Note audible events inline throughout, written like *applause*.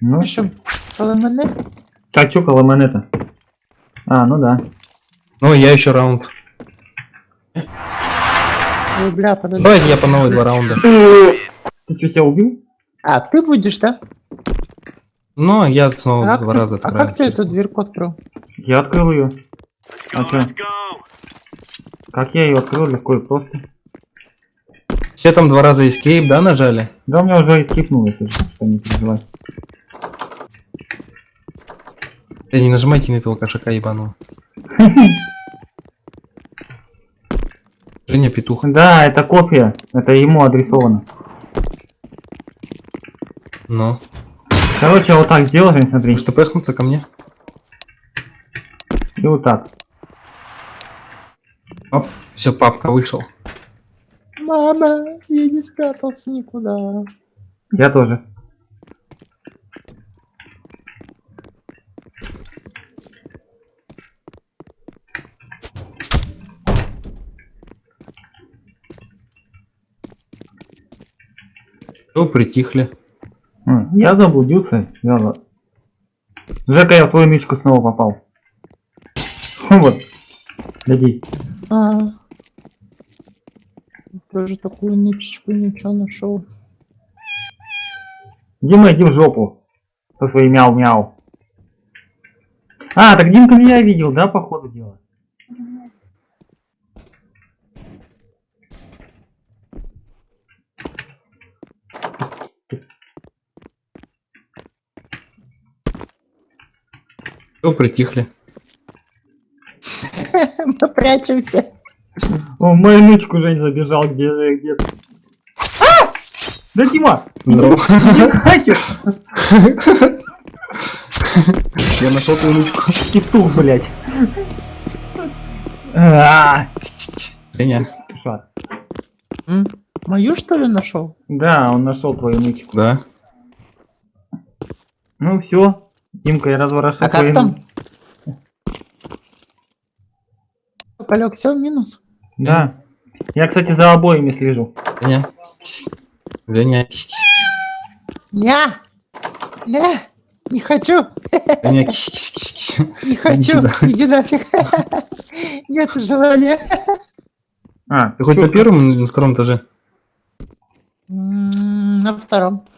Ну, Що, коли мене? так, чё коло монета? А, ну да. Ну, я еще раунд. Ой, бля, подожди. Давайте я по новой два раунда. Ты что, себя убил? А, ты будешь, да? Ну, я снова А два ты- раза А открою. как ты эту дверку открыл? Я открыл ее. А чё? Как я ее открыл, легко и просто. Все там два раза escape, да, нажали? Да у меня уже скипнуло, если что, не переживай. Да не нажимайте на этого кошака ебаного. Женя Петух. Да, это копия. Это ему адресовано. Ну. Короче, вот так сделаем, смотри. Может пехнуться ко мне? И вот так. Оп, все, папка вышел. Мама, я не спрятался никуда. Я тоже. Все, притихли. Я заблудился. Я... за- Жека, я в твою мечку снова попал. *laughs* Вот. Гляди. А. Тоже такую нычечку ничего нашел. Дима, иди в жопу. Со своим мяу-мяу. А, так Димка меня видел, да, по ходу дела? Все, притихли. *laughs* Мы прячемся. О, в мою нычку Жень забежал, где где А! Да Дима! Иди хакер! Я нашел твою ручку. Петух, блядь. А, Женя. М? Мою что ли нашел? Да, он нашел твою нычку. Да. Ну все, Димка, я разворошил А как там? Полег, все, минус. Да. Я, кстати, за обоими слежу. Женя. Женя. Ня! Ня! Не хочу! Женя. Не хочу! Иди нафиг! Нет желания! А, Ты хоть на первом или на втором этаже? На втором.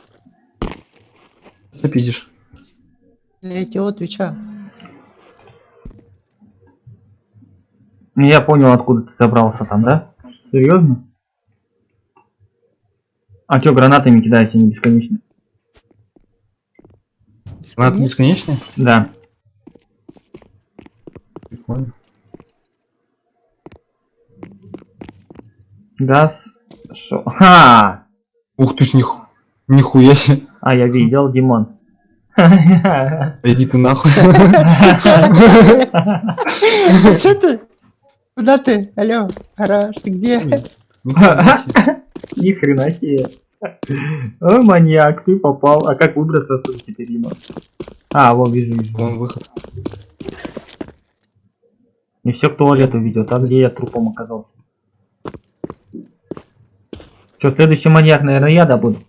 Запиздишь. Я тебе отвечаю. Я понял, откуда ты забрался там, да? Серьезно? А чё, гранатами кидаете не бесконечно? Она бесконечная? Да. Прикольно. Да. Шо? Ха! Ух ты ж них... Нихуя себе. А, я видел, Димон. *laughs* Иди ты нахуй. Че ты? Куда ты? Алло, гараж, ты где? *laughs* Ни хрена себе. О, маньяк, ты попал. А как выбраться отсюда теперь, Дима? А, вот вижу, вижу. Вон выход. И все к туалету ведет, а где я трупом оказался? Что, следующий маньяк, наверное, я добуду.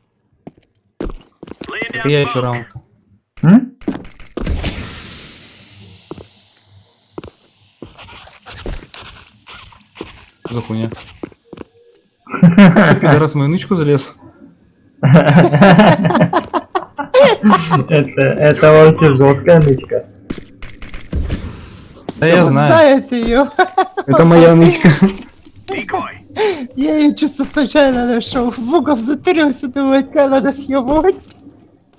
Я еще раунд. М? За хуйня? *laughs* В мою нычку залез? Это, это вообще жесткая нычка. Да я знаю. Знает ее. Это моя нычка. Я ее чисто случайно нашел. В угол затырился, думаю, тебя надо съебывать.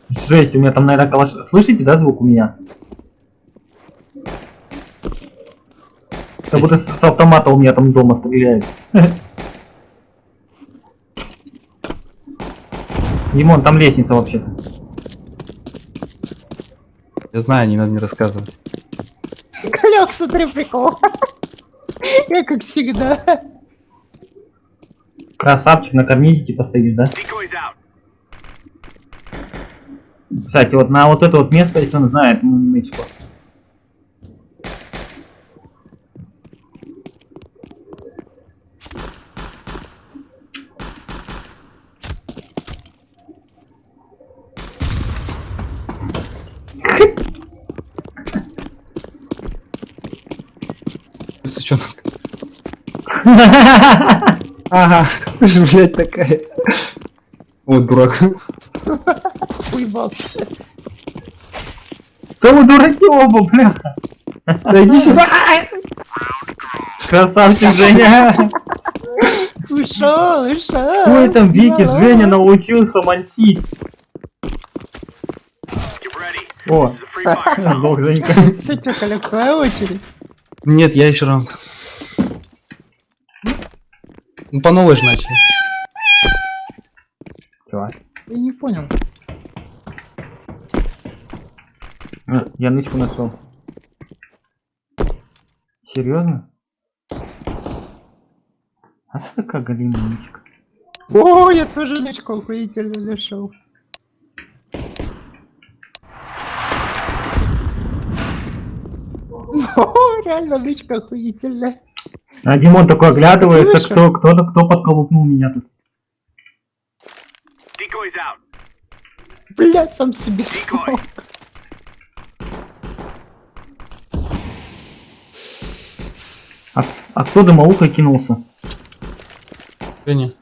Жесть, у меня там, наверное, калаш... Слышите, да, звук у меня? Как будто с автомата у меня там дома стреляет. *laughs* Димон, там лестница вообще. Я знаю, не надо мне рассказывать. Колек, смотри, прикол. Я как всегда. Красавчик, на карнизе типа стоишь, да? Кстати, вот на вот это вот место, если он знает, ну, нычку. Сучонок. Ага, ты *laughs* же, блядь, такая. Вот дурак. Уебался. Да вы дураки оба, бляха. Да иди сюда. Красавчик Женя. Ушел, ушел. Ой, там Вики, Мало. Женя научился мансить. О, сдох Женька. Все, что, Коляк, твоя очередь. Нет, я еще ранг. Ну, по новой же начали. Чё? Я не понял. А, Я нычку нашел. Серьезно? А что такая галимая нычка? О, я тоже нычку охуительно нашел. *laughs* О, реально нычка охуительная. А Димон такой оглядывается, Слышишь? кто, кто, кто подколупнул меня тут. Блять, сам себе смог. А, а кто кинулся? Женя.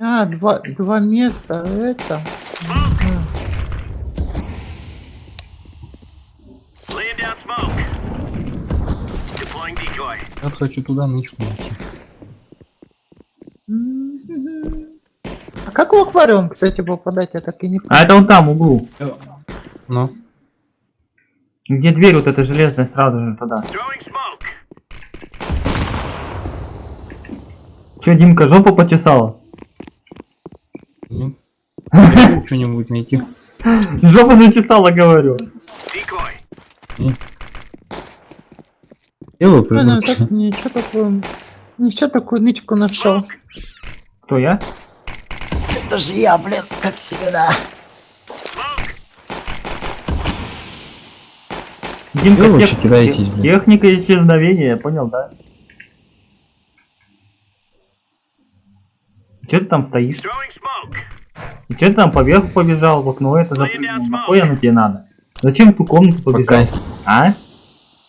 А, два, два места, это. Я хочу туда нычку найти. Мгм. А как в аквариум, кстати, попадать, я так и не А это он там, в углу. Ну. Где дверь вот эта железная, сразу же туда. Че, Димка, жопу почесала? Нет. *laughs* Хочу что-нибудь найти. Жопу зачесала, говорю. Делаю придурки. как ничего такое. Ничего такую нычку нашел. Кто я? Это же я, блин, как всегда. Димка, Вы лучше тех- кидаетесь, блин. техника исчезновения, понял, да? Че ты там стоишь? И че ты там поверху побежал, в окно это запрыгнул? Нахуй оно тебе надо? Зачем в ту комнату По побежал? кайфу. А?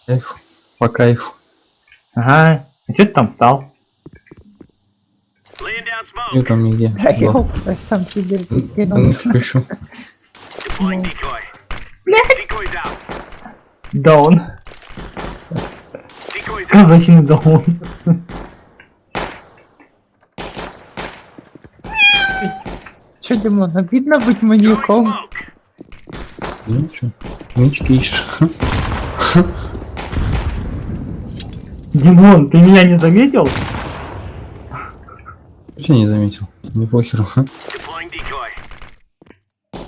Кайфу. По кайфу. Ага. А че ты там встал? Smoke. там нигде. Да, я сам себе Да кинул. out. Даун. *laughs* Казачный даун. Че, Димон, обидно быть маньяком? Ну что? Нычки ищешь. *laughs* Димон, ты меня не заметил? Я не заметил. Не похеру. *laughs*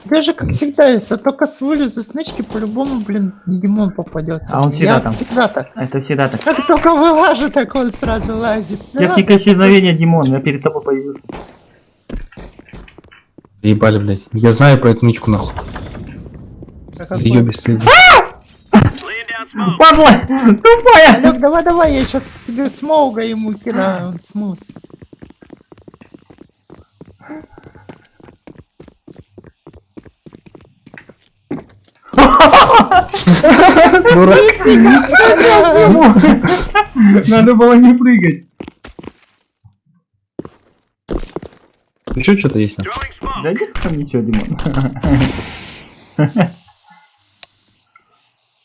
Даже как всегда, если только с вылезу с нычки, по-любому, блин, Димон попадется. А он всегда Я там. всегда так. Это всегда так. Как только вылажу, так он сразу лазит. Да Техника исчезновения, Димон, я перед тобой появился. Ебали, блядь. Я знаю про эту нычку нахуй. как Ее. Падла! Тупая! Олег, давай, давай, я сейчас тебе смоуга ему кидаю, он смылся. Дурак. Надо было не прыгать. Еще что-то есть? Да нет там ничего, Димон.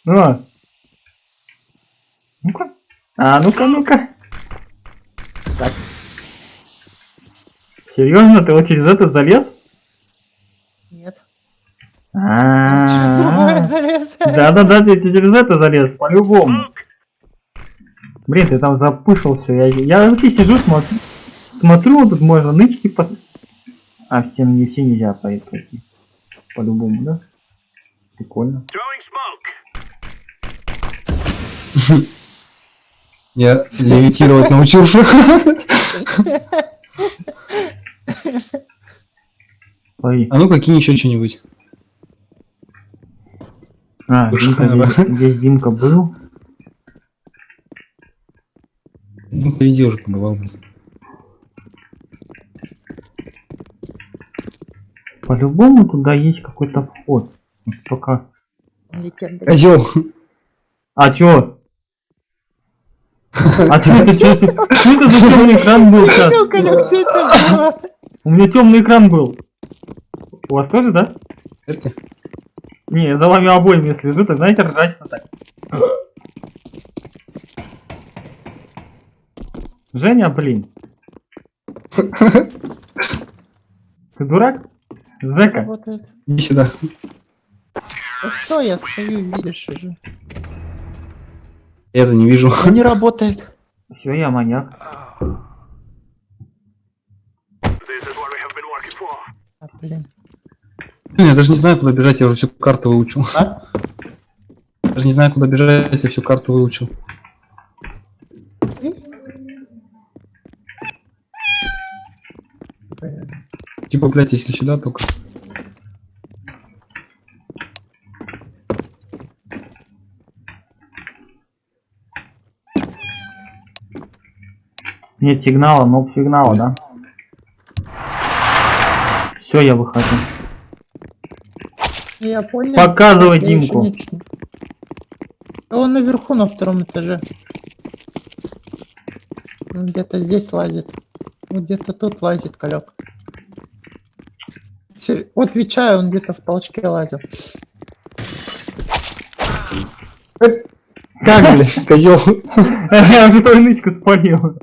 О. Ну-ка. А, ну-ка, ну-ка. Так. Серьезно, ты вот через это залез? Нет. А, Через другое залез. Да-да-да, ты через это залез, по-любому. Блин, ты там запышил все. Я, я вообще сижу, смотрю. Смотрю, тут можно нычки по... А, все, не все нельзя пойти. По-любому, да? Прикольно. Я левитировать научился. А ну какие еще что-нибудь? А, Димка, здесь, здесь Димка был. Ну, везде уже побывал. По-любому туда есть какой-то вход. Вот. Козел. А чё? А чё это, чё это, чё это за темный экран был сейчас? У меня темный экран был. У вас тоже, да? Это? Не, я за вами обоими если слежу, так знаете, ржачно так. Женя, блин. Ты дурак? Работает. Иди сюда. Все, я стою, видишь уже. Я это не вижу. Он не работает. все, я маньяк. This is Блин, Я даже не знаю, куда бежать, я уже всю карту выучил. А? Даже не знаю, куда бежать, я всю карту выучил. Типа, блядь, если сюда только. Нет сигнала, но сигнала, да? Все, я выхожу. Я понял. Показывай Я Димку. не А Он наверху на втором этаже. Где-то здесь лазит. Где-то тут лазит, колек. Отвечаю, он где-то в толчке лазил. Как, *laughs* блядь, козел? *laughs* Я твою нычку спалил.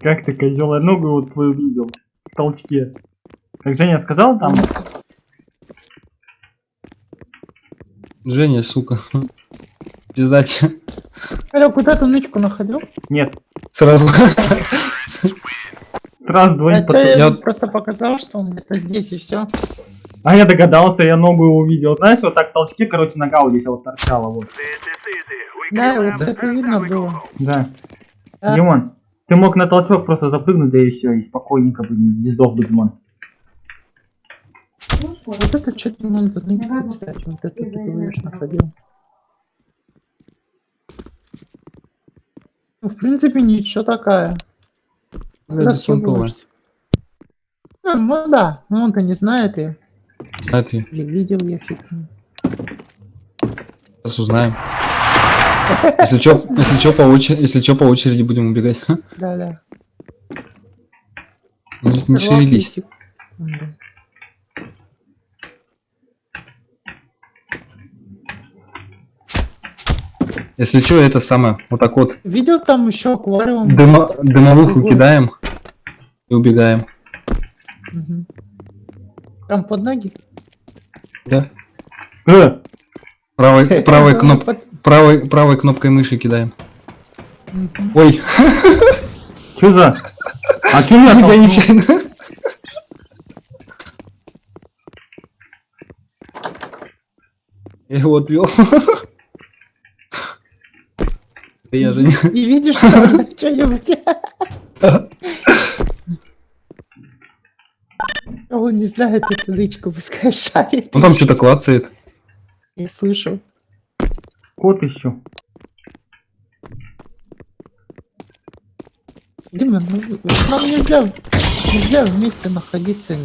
Как ты, козел, я ногу вот твою видел. В толчке. Как Женя сказал там, Женя, сука. *laughs* Пиздать. Колек, куда ты нычку находил? нет, Сразу. раз, два, А чё, я я- просто показал, что он где-то здесь и все. А я догадался, я ногу увидел. Знаешь, вот так в толчке, короче, нога вот здесь вот торчала, вот. Да, вот have это видно было. Да. Да. Димон, ты мог на толчок просто запрыгнуть, да и все, и спокойненько бы не не сдох бы, Димон. Вот это что-то надо нычку, кстати, вот это ты говоришь, находил. Ну, в принципе, ничего такая. Блядь, беспонтовая. Расхлебываешься. Ну, ну да, ну он-то не знает и А ты? или видел я что-то. Сейчас узнаем. Если чё, если чё по очереди, если чё по очереди будем убегать. Да-да. Не, не шевелись. Если чё, это самое, вот так вот Видел там еще аквариум? дымо, дымовуху Другой. кидаем и убегаем. Мгм. Прям под ноги? Да? Э, Правой, *laughs* правой, кноп, под- правой, правой кнопкой мыши кидаем. Мгм. Ой, что за? А что я *laughs* я нечаянно. Я его отвел. *laughs* Да я же не... И видишь что-нибудь? А Он не знает эту нычку, пускай шарит. Он там что-то клацает. Я слышу. Кот еще. Дима, ну, нам нельзя, нельзя вместе находиться.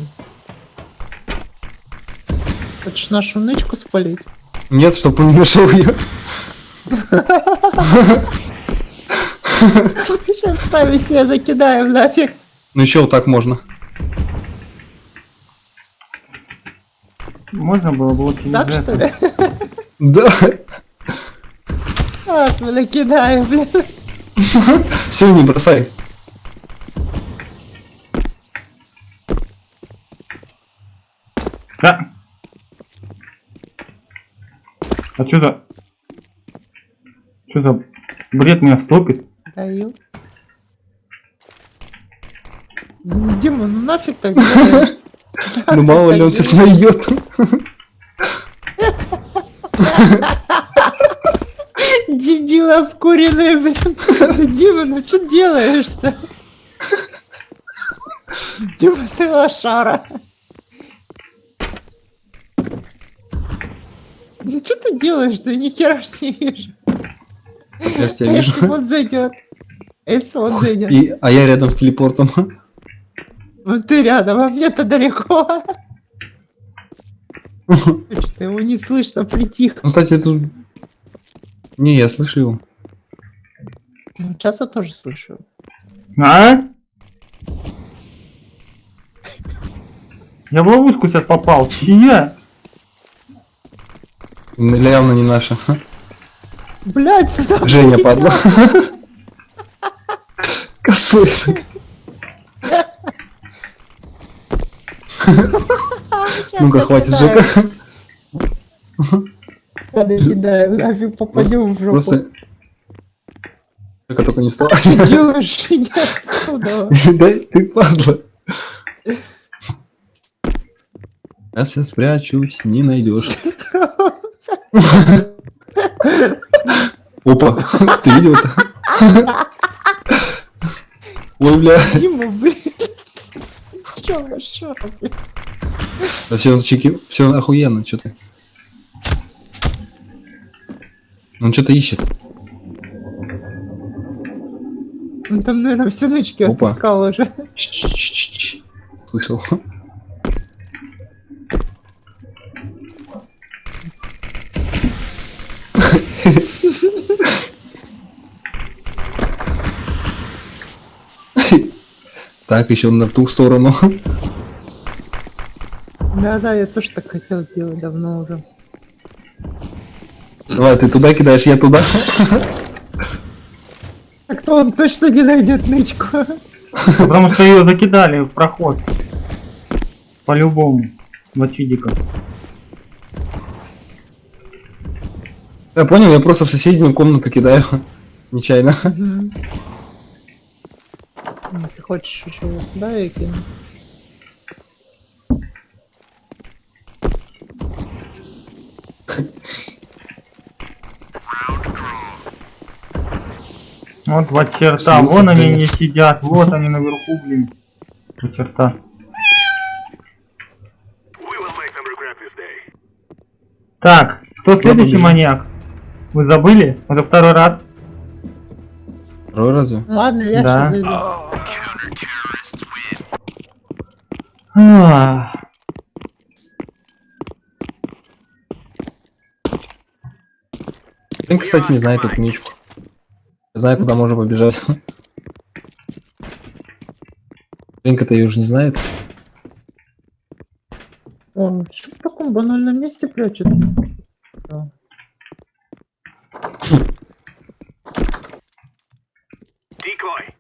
Хочешь нашу нычку спалить? Нет, чтоб он не нашел ее. Сейчас с нами все закидаем нафиг. Ну еще вот так можно. Можно было бы лучше не Так что ли? Да. Сейчас мы накидаем, блин. Все, не бросай. Да. А что за... Бред меня стопит? Даю. Ну, Дима, ну нафиг так делаешь? *laughs* Ну мало ли он сейчас найдет. *laughs* Дебил обкуренный, блин. Дима, ну что делаешь-то? Дима, ты лошара. Ну что ты делаешь-то? Ни хера ж не вижу. Я ж тебя если вижу. он зайдет? Если он зайдет? И, а я рядом с телепортом. Ну ты рядом, а мне-то далеко. Что-то его не слышно, притих. Ну, кстати, тут... Не, я слышу его. Ну, Сейчас я тоже слышу. А? Я в ловушку сейчас попал. Я. М, Явно не наша. Блять, Женя, падла. Косой. Ну-ка, хватит. Жека. Ладно, кидаю, нафиг попадем в жопу. Просто... Жека только не встал. Делаешь иди отсюда. Да ты падла. Сейчас я спрячусь, не найдешь. *laughs* Опа, *laughs* ты видел это? Ой, бля. Дима, блин. Чё, хорошо, блин. Да все, чеки, все охуенно, что ты. Он что-то ищет. Он там, наверное, все нычки Опа. отыскал уже. Ч-ч-ч-ч-ч. Слышал. Так, еще на ту сторону. Да-да, я тоже так хотел сделать давно уже. Давай, ты туда кидаешь, я туда. Так то он точно не найдет нычку. Потому что ее закидали в проход. По-любому. Вот видика. Я понял, я просто в соседнюю комнату кидаю. *laughs* Нечаянно. Ну, Ты хочешь еще вот сюда я кину? Вот два черта. Слился, Вон они не сидят. Вот они наверху, блин. Два черта. We will make them regret this day. Так, кто следующий маньяк? Вы забыли? Это второй раз. Второй разве? Ладно, я Да. сейчас зайду. Ах. Блин, кстати, не знает эту ничку. Я знаю, куда можно побежать. Ленка-то ее уже не знает. О, что в таком банальном месте прячет? Да. Decoy.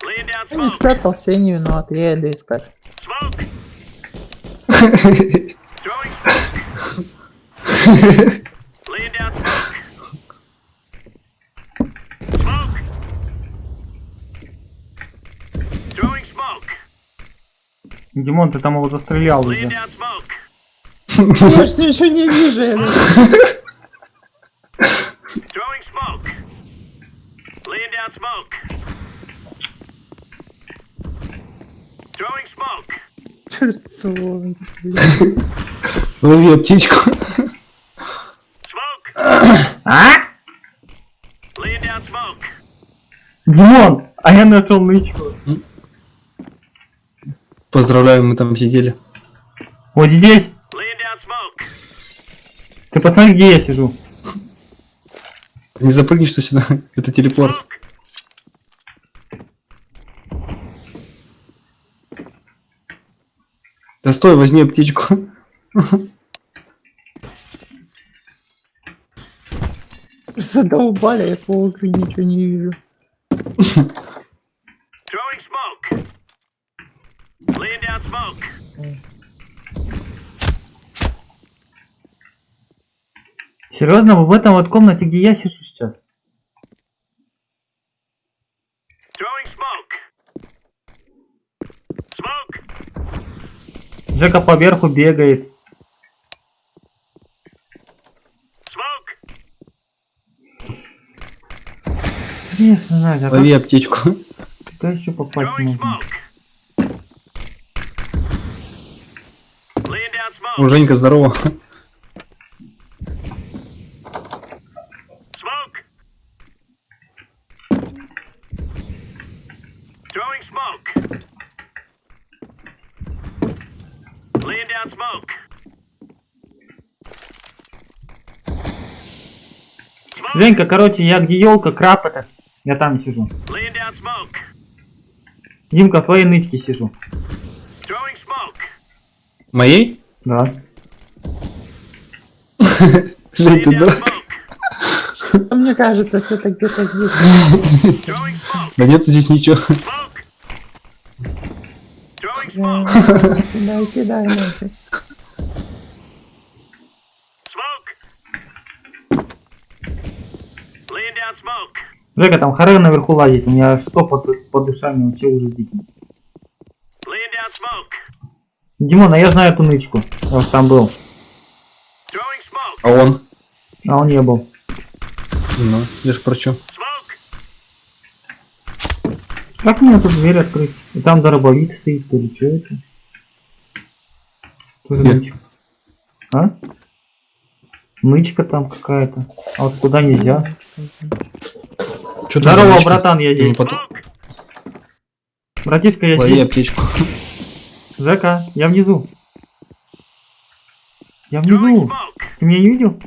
Laying down Я не спрятался, я не виноват, я иду искать. Smoke. Throwing smoke. Laying down smoke. Smoke. Throwing smoke. Димон, ты там его застрелял уже. Я же еще не вижу. я Throwing smoke. Laying down smoke. Throwing smoke. Перцовый, блин. Лови птичку. А? Laying down smoke. Димон, а я нашел нычку. Поздравляю, мы там сидели. Вот здесь. Laying down smoke. Ты посмотри, где я сижу. Не запрыгни, что сюда. *laughs* Это телепорт. Да стой, возьми птичку. Задолбали, я по окну ничего не вижу. Серьезно, вы в этом вот комнате, где я сижу сейчас? Throwing smoke. Smoke. Жека поверху бегает. А как Лови птичку. туда еще попасть можно? О, Женька, здорово. Smoke. Throwing smoke. down smoke. Smoke. Женька, короче, я где елка, краб это. Я там сижу. Димка, в твоей нычке сижу. Моей? Да. *laughs* Жень, ты дурак. *laughs* Мне кажется, что-то где-то здесь. Да нет здесь ничего. Кидай, кидай, нафиг. Smoke. Laying down smoke. Жека, там харе наверху лазит. У меня что под, под ушами вообще уже дикий. Димон, а я знаю эту нычку. Я уж там был. А он? А он не был. Ну, я ж про чё? Как мне тут дверь открыть? И там дробовик стоит, то ли что это? Нычка. А? Нычка там какая-то. А вот куда нельзя? За Здорово, нычка? братан, я Ну, здесь. потом Smoke. Братишка, я лови здесь. аптечку. Жека, я внизу. Я внизу. Ты меня не видел?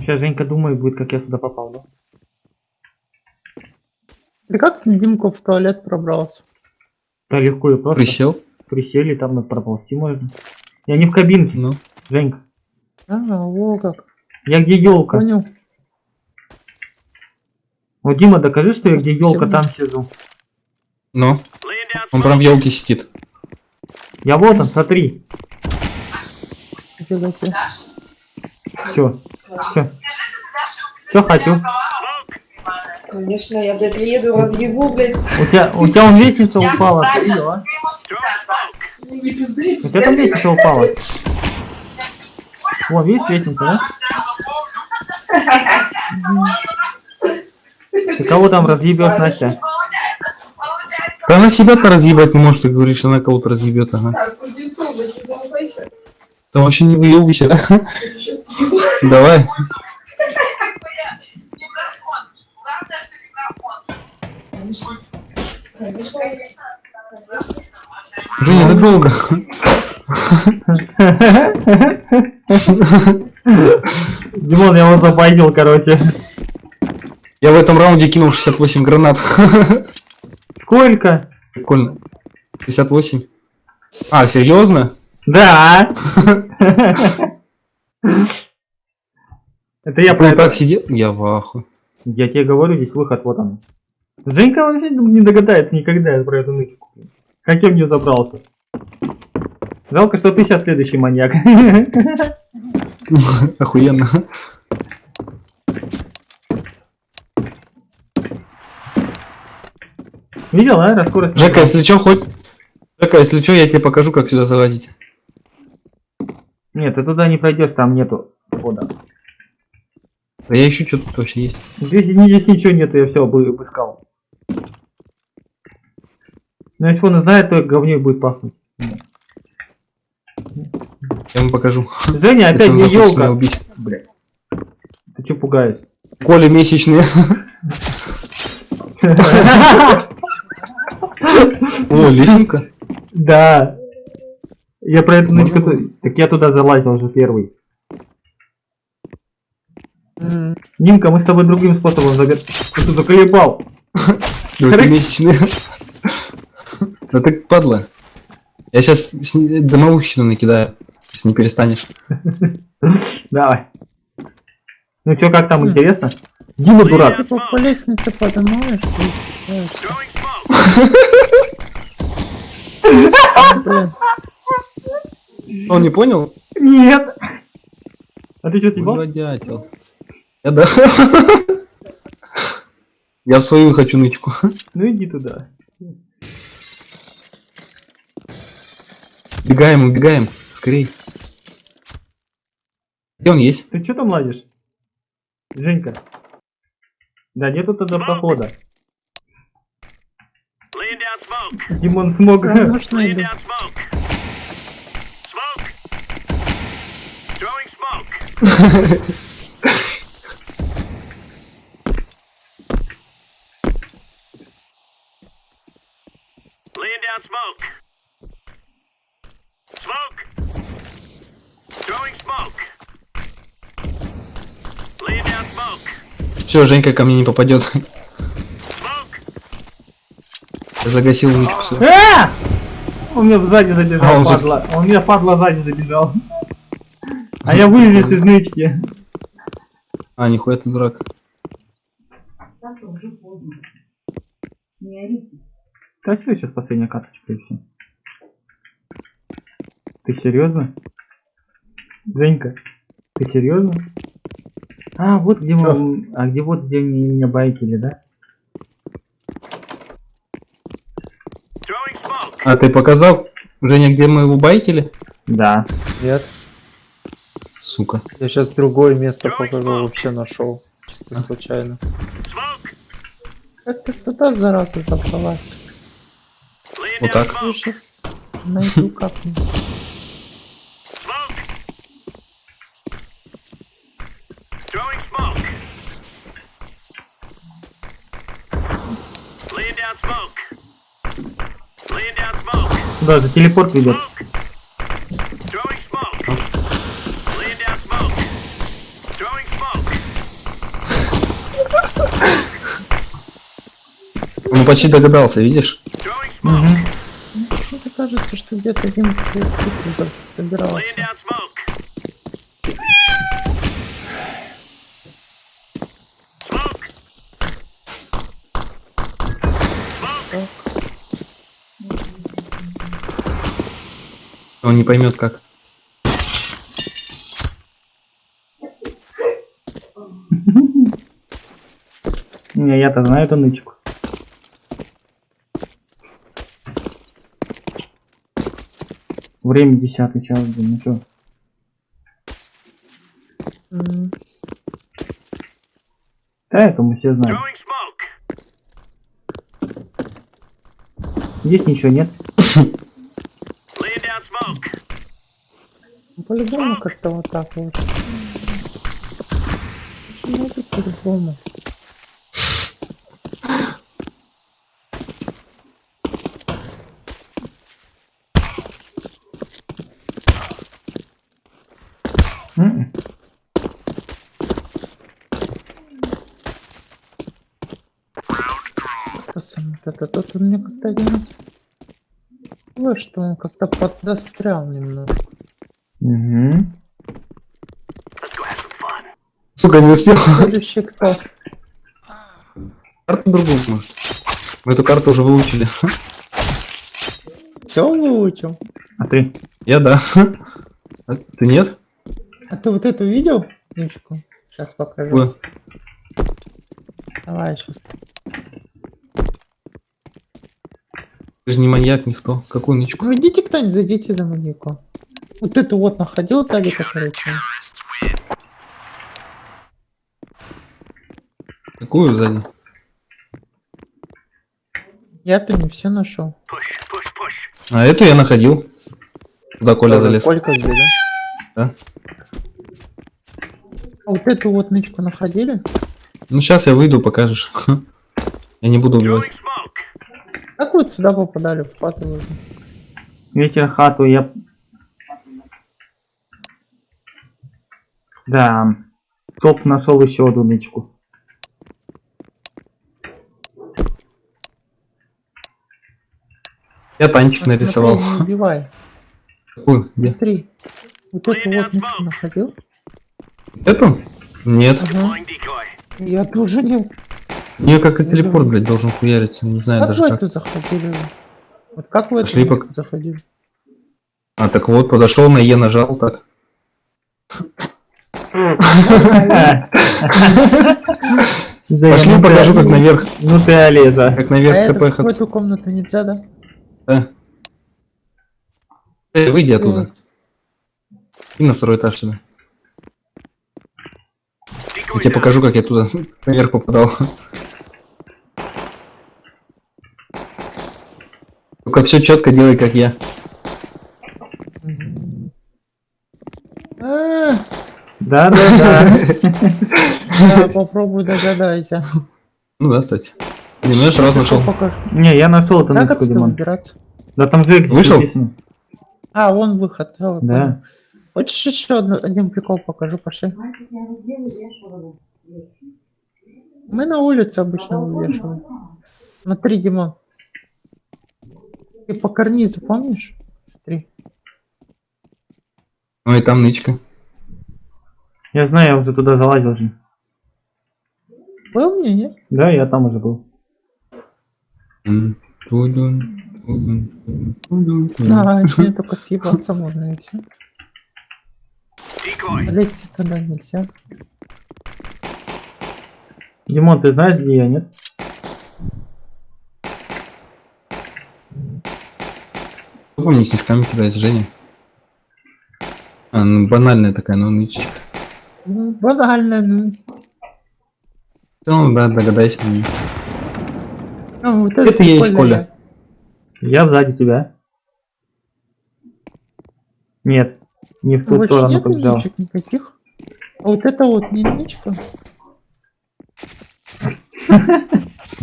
сейчас Женька думает будет, как я сюда попал, да? Ты как Димка в туалет пробрался? Да легко и просто. Присел? Присели, там проползти можно. Я не в кабинке, Ну. Женька. А, о как. Я где елка? Понял. Вот Дима, докажи, что я где елка там сижу. Ну. Он прям в елке сидит. Я вот он, смотри. Все. Все. Все хочу. Конечно, я, блядь, приеду, разъебу, блядь. У тебя, у тебя он лестница упала, ты а? Не пизды, У тебя там лестница упала. Вон, видишь лестница, да? *laughs* Ты кого там разъебешь, Настя? Да она себя-то разъебать не может, ты говоришь, что она кого-то разъебет, ага. Так, Кузнецов, блядь, не замыкайся. Там вообще не выебывайся, да? Я сейчас въебу. Давай. Женя, это долго. Димон, я его забайтил, короче. Я в этом раунде кинул 68 гранат. Сколько? Прикольно. 58. А, серьезно? Да. Это я про Ты это. так сидел? Я в ахуе. Я тебе говорю, здесь выход, вот он. Женька вообще не догадается никогда про эту нычку. Как я в нее забрался? Жалко, что ты сейчас следующий маньяк. *laughs* Охуенно. Видел, а? Раскорость. Жека, если что, хоть... Жека, если что, я тебе покажу, как сюда залазить. Нет, ты туда не пройдешь, там нету хода. А я ищу, что тут вообще есть. Здесь, здесь ничего нету, я все обыскал. Но если он знает, то говней будет пахнуть. Я вам покажу. Женя, опять не елка. убить. Блядь. Ты че пугаешь? Коли месячные. О, лесенка. Да. Я про эту Можно нычку... ту- Так я туда залазил уже первый. М, Димка, мы с тобой другим способом забер... Ты заколебал. Месячные. Да ты падла. Я сейчас домовущину накидаю, если не перестанешь. *laughs* Давай. Ну чё, как там, интересно? Дима дурак. Ты по, по лестнице поднимаешься и. *laughs* Он не понял? Нет. А ты что, съебал? Дятел. Я да. *laughs* Я в свою хочу нычку. Ну иди туда. Убегаем, убегаем. Скорей. Где он есть? Ты что там ладишь? Женька. Да нету тогда прохода. Smoke. Димон смог. Smoke. *laughs* Smoke. Throwing smoke. Laying down down smoke. Smoke. Throwing smoke. Laying down smoke. Все, Женька ко мне не попадет. Загасил всё. А! Он меня сзади А, забежал, он за- падла. Он меня падла сзади забежал. А я вылез из нычки. А, нихуя ты дурак. Все, сейчас последняя карточка и все. Ты серьезно? Женька, ты серьезно? А, вот где мы... А где вот где мне меня байкили, да? А ты показал, Женя, где мы его байтили? Да. Нет, Сука. я сейчас другое место покажу, вообще нашел. Чисто случайно. Smoke. Как ты туда, зараза, забралась? Вот так. Я сейчас найду как-нибудь. Smoke. Throwing smoke. Laying down smoke. Laying down smoke. Да, за телепорт smoke. Он почти догадался, видишь? Throwing smoke. Мне кажется, что где-то один собирался. down smoke. Smoke. Smoke. Он не поймет как. Не, я-то знаю эту нычку. Время десятый час, блин, ну чё? М, Да, это мы все знаем. Здесь ничего нет. *laughs* Laying down smoke. ну, По-любому как-то вот так вот. Почему это по-любому? М-м. Это тут он мне как-то один... Ой, что он как-то подзастрял немного. Fun. Сука, не успел. Следующий кто? Карту другую может. Мы эту карту уже выучили. Все выучил? А ты? Я да. А ты нет? А ты вот эту видел? Ничку. Сейчас покажу. Ой, Давай сейчас. Ты же не маньяк, никто. Какую нычку? Ну идите кто-нибудь, зайдите за маньяку. Вот эту вот находил сзади, там. Какую сзади? Я-то не все нашел. А эту я находил. Туда Коля залез. Колька где, да? Да. А вот эту вот нычку находили? Ну сейчас я выйду, покажешь. *laughs* Я не буду убивать. Как вот сюда попадали в хату? вы? Вечер хату я... Да. Топ нашел еще одну нычку. Я танчик А, смотри, нарисовал. Не убивай. Какую? Смотри. Вот эту вот нычку находил? Эту? Нет. Ага. Я тоже не... Мне как и телепорт, блядь, должен хуяриться. Не знаю Как даже вы как. эту заходили? Вот как вы Пошли нычку пок- заходили? А, так вот, подошел на Е нажал так. Пошли покажу, как наверх, Ну ты Олеза. как А наверх это КП в эту комнату нельзя, да? Да. Э, выйди оттуда. И на второй этаж сюда. Я тебе покажу, как я туда *laughs* наверх попадал. Только все четко делай, как я. Да, да, да. Да, попробуй догадайся. Ну да, кстати. Не, ну я сразу нашел. Не, я нашел нычку, отсюда Димон. Да там же Вышел? А, вон выход. Да. Хочешь еще одну- один прикол покажу, пошли. Мы на улице обычно вывешиваем. Смотри, Дима. Ты по карнизу помнишь? Смотри. Ну и там нычка. Я знаю, я уже туда залазил же. Был мне, нет? Да, я там уже был. А, мне только съебаться можно и все. Лезть туда нельзя. Димон, ты знаешь, где я, нет? Кто по мне снежками кидает, Женя? А, ну банальная такая, ну нычечка. Ну, банально, ну. Ну да, догадайся мне. Ну, вот Это я есть, прикольно. Я сзади тебя. Нет, не в ту Больше сторону побежал. никаких. А вот это вот не ничка.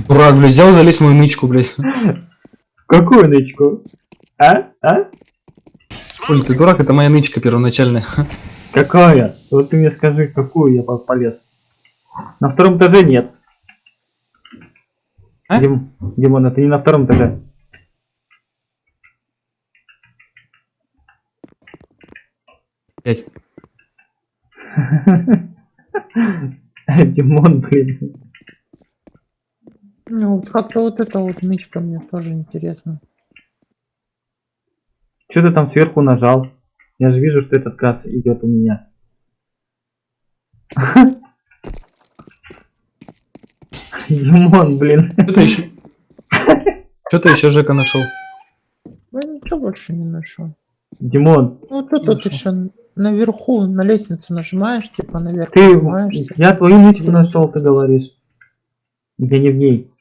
Дурак, блядь, взял, залез в мою нычку, блядь. Какую нычку? А? А? Коль, ты дурак, это моя нычка первоначальная. Какая? Вот ты мне скажи, какую я по- полез. На втором этаже нет. А? Дим, Димон, это не на втором этаже. Пять. *laughs* Димон, блин. Ну, вот как-то вот это вот нычка мне тоже интересно. Что ты там сверху нажал? Я же вижу, что этот газ идет у меня. Димон, блин. Что ты еще? Что ты еще, Жека, нашел? Я ничего больше не нашел. Димон, Ну, тут вот еще наверху на лестницу нажимаешь, типа наверх ты... Я твою нычку нашел, ты говоришь. Я не в ней.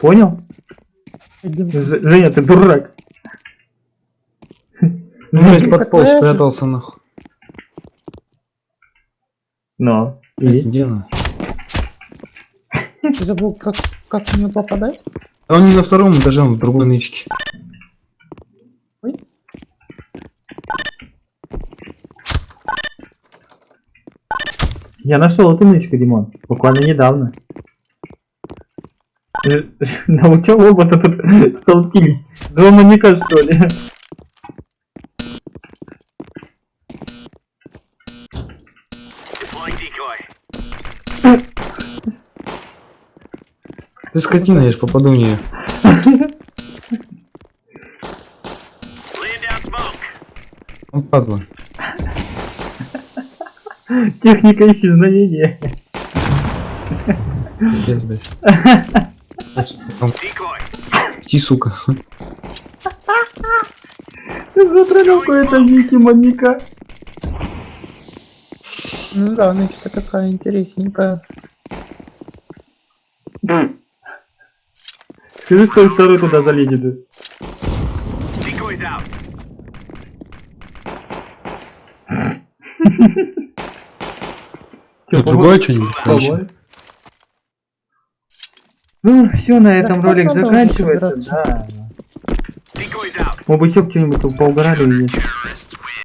Понял? Ж- Женя, ты дурак. Ну, подполз, такая же. спрятался нахуй. Но. И? Где она? Ты забыл, как, как в нее попадать? А он не на втором этаже, он в другой нычке. Ой. Я нашел эту нычку, Димон. Буквально недавно. *laughs* Научил оба-то тут столкились. Два маньяка, что ли? Ты скотина, я ж попаду в нее. Он падла. Техника исчезновения. Пиздец, блядь. Там, Decoy. Ти, сука. Смотри, какой-то дикий маньяка. Ну да, нычка такая интересненькая. Скажи, кто второй туда залезет. Что, другое что-нибудь? Пробуй. Ну, все, на этом Да ролик заканчивается. Да. Мы бы еще что-нибудь поугорали. и-